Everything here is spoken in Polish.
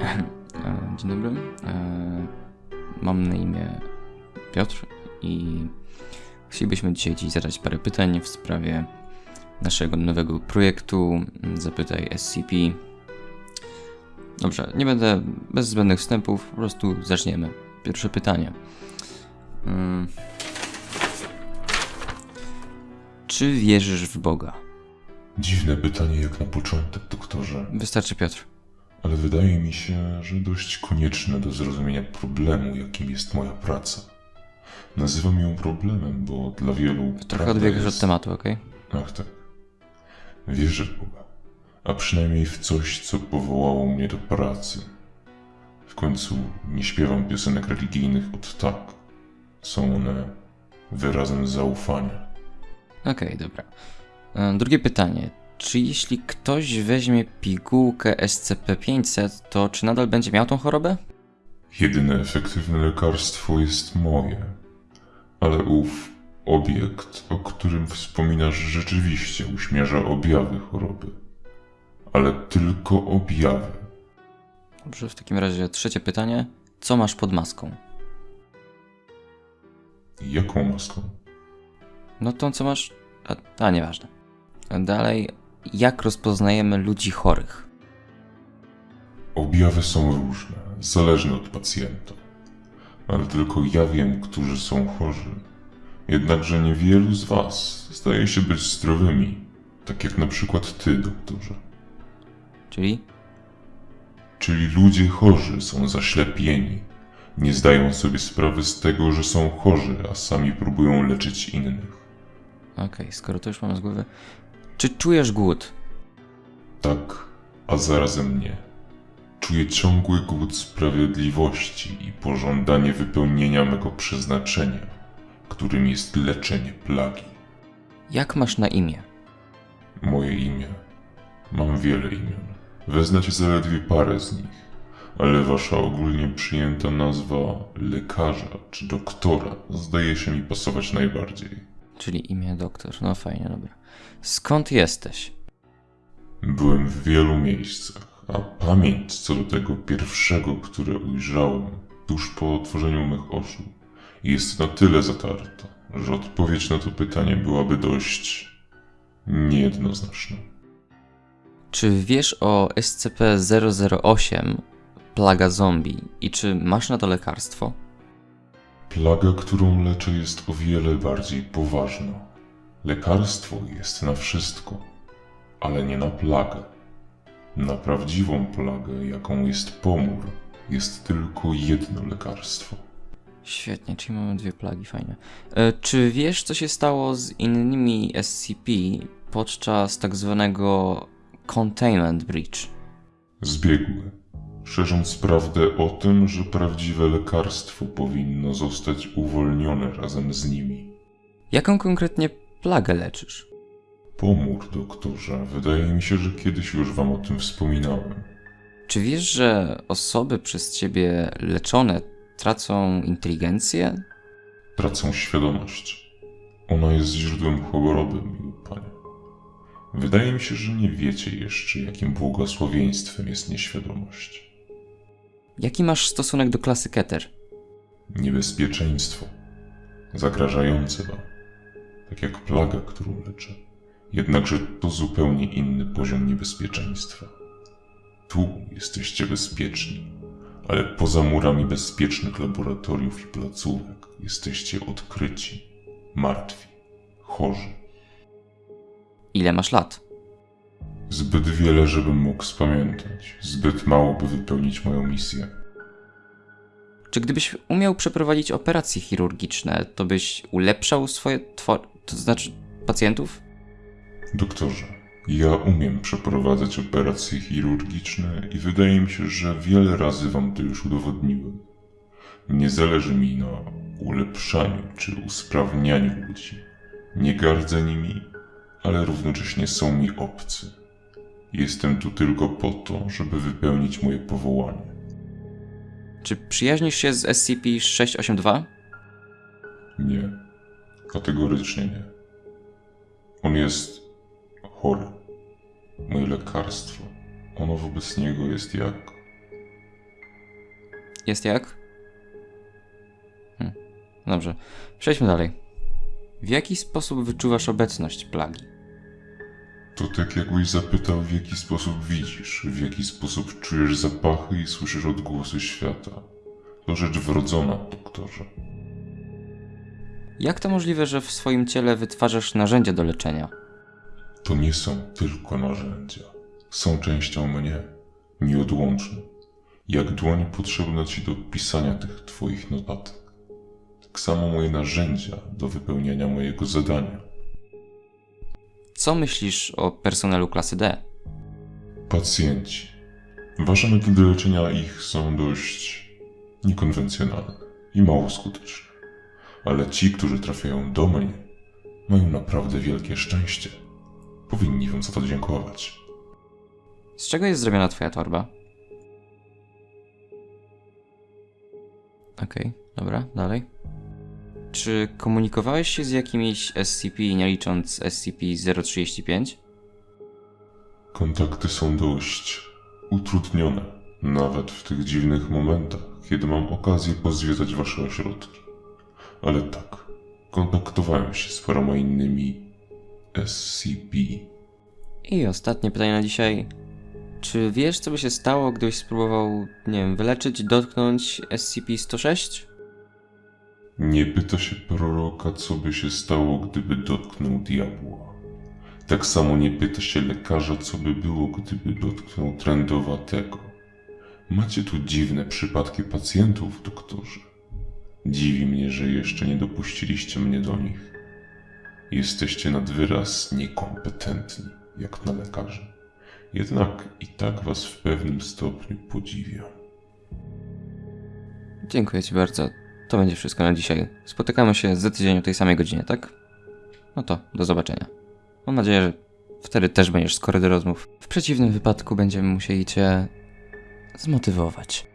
E, Dzień dobry. E, Mam na imię Piotr i chcielibyśmy dzisiaj Ci zadać parę pytań w sprawie naszego nowego projektu mm, Zapytaj SCP. Dobrze, nie będę bez zbędnych wstępów, po prostu zaczniemy. Pierwsze pytanie. Czy wierzysz w Boga? Dziwne pytanie jak na początek, doktorze, Wystarczy Piotr. ale wydaje mi się, że dość konieczne do zrozumienia problemu, jakim jest moja praca. Nazywam ją problemem, bo dla wielu Trochę odbiegasz jest... od tematu, ok? Ach tak. Wierzę w Boga, a przynajmniej w coś, co powołało mnie do pracy. W końcu nie śpiewam piosenek religijnych od tak. Są one wyrazem zaufania. Okej, dobra. E, Drugie pytanie. Czy jeśli ktoś weźmie pigułkę SCP-500, to czy nadal będzie miał tą chorobę? Jedyne efektywne lekarstwo jest moje, ale ów obiekt, o którym wspominasz, rzeczywiście uśmierza objawy choroby. Ale tylko objawy. Dobrze, w takim razie trzecie pytanie. Co masz pod maską? Jaką maską? No tą, co masz... A, a nieważne. Dalej, jak rozpoznajemy ludzi chorych? Objawy są różne, zależne od pacjenta. Ale tylko ja wiem, którzy są chorzy. Jednakże niewielu z was zdaje się być zdrowymi, tak jak na przykład ty, doktorze. Czyli? Czyli ludzie chorzy są zaślepieni. Nie zdają sobie sprawy z tego, że są chorzy, a sami próbują leczyć innych. Okej, skoro to już mamy z głowy. Czy czujesz głód? Tak, a zarazem nie. Czuję ciągły głód sprawiedliwości i pożądanie wypełnienia mego przeznaczenia, którym jest leczenie plagi. Jak masz na imię? Moje imię. Mam wiele imion. Weznacie zaledwie parę z nich, ale wasza ogólnie przyjęta nazwa lekarza czy doktora zdaje się mi pasować najbardziej. Czyli imię doktor. No fajnie, dobra. Skąd jesteś? Byłem w wielu miejscach, a pamięć co do tego pierwszego, które ujrzałem tuż po otworzeniu mych oczu, jest na tyle zatarta, że odpowiedź na to pytanie byłaby dość niejednoznaczna. Czy wiesz o SCP-008, plaga zombie, i czy masz na to lekarstwo? Plaga, którą leczę, jest o wiele bardziej poważna. Lekarstwo jest na wszystko, ale nie na plagę. Na prawdziwą plagę, jaką jest pomór, jest tylko jedno lekarstwo. Świetnie, czyli mamy dwie plagi, fajnie. E, czy wiesz, co się stało z innymi SCP podczas tak zwanego Containment Breach? Zbiegły, szerząc prawdę o tym, że prawdziwe lekarstwo powinno zostać uwolnione razem z nimi. Jaką konkretnie plagę leczysz? Pomór, doktorze, wydaje mi się, że kiedyś już wam o tym wspominałem. Czy wiesz, że osoby przez ciebie leczone tracą inteligencję? Tracą świadomość. Ona jest źródłem choroby, miły panie. Wydaje mi się, że nie wiecie jeszcze, jakim błogosławieństwem jest nieświadomość. Jaki masz stosunek do klasy Keter? Niebezpieczeństwo. Zagrażające wam. Tak jak plaga, którą leczę. Jednakże to zupełnie inny poziom niebezpieczeństwa. Tu jesteście bezpieczni, ale poza murami bezpiecznych laboratoriów i placówek jesteście odkryci, martwi, chorzy. Ile masz lat? Zbyt wiele, żebym mógł spamiętać. Zbyt mało, by wypełnić moją misję. Czy gdybyś umiał przeprowadzić operacje chirurgiczne, to byś ulepszał swoje two... to znaczy pacjentów? Doktorze, ja umiem przeprowadzać operacje chirurgiczne i wydaje mi się, że wiele razy wam to już udowodniłem. Nie zależy mi na ulepszaniu czy usprawnianiu ludzi. Nie gardzę nimi, ale równocześnie są mi obcy. Jestem tu tylko po to, żeby wypełnić moje powołanie. Czy przyjaźnisz się z SCP-682? Nie, kategorycznie nie. On jest chory. Moje lekarstwo, ono wobec niego jest jak Jest jak? Hm. Dobrze, przejdźmy dalej. W jaki sposób wyczuwasz obecność plagi? To tak jakbyś zapytał, w jaki sposób widzisz, w jaki sposób czujesz zapachy i słyszysz odgłosy świata. To rzecz wrodzona, doktorze. Jak to możliwe, że w swoim ciele wytwarzasz narzędzia do leczenia? To nie są tylko narzędzia. Są częścią mnie, nieodłączną. Jak dłoń potrzebna ci do pisania tych twoich notatek. Tak samo moje narzędzia do wypełniania mojego zadania. Co myślisz o personelu klasy D? Pacjenci. Wasze metody leczenia ich są dość niekonwencjonalne i mało skuteczne. Ale ci, którzy trafiają do mnie, mają naprawdę wielkie szczęście. Powinni wam za to dziękować. Z czego jest zrobiona twoja torba? Okej, dobra, dalej. Czy komunikowałeś się z jakimiś SCP, nie licząc SCP-035? Kontakty są dość utrudnione, nawet w tych dziwnych momentach, kiedy mam okazję pozwiedzać wasze ośrodki. Ale tak, kontaktowałem się z paroma innymi SCP. I ostatnie pytanie na dzisiaj. Czy wiesz, co by się stało, gdybyś spróbował, nie wiem, wyleczyć, dotknąć SCP-106? Nie pyta się proroka, co by się stało, gdyby dotknął diabła. Tak samo nie pyta się lekarza, co by było, gdyby dotknął trendowatego. Macie tu dziwne przypadki pacjentów, doktorze. Dziwi mnie, że jeszcze nie dopuściliście mnie do nich. Jesteście nad wyraz niekompetentni, jak na lekarzy. Jednak i tak was w pewnym stopniu podziwiam. Dziękuję Ci bardzo. To będzie wszystko na dzisiaj. Spotykamy się za tydzień o tej samej godzinie, tak? No to do zobaczenia. Mam nadzieję, że wtedy też będziesz skory do rozmów. W przeciwnym wypadku będziemy musieli Cię zmotywować.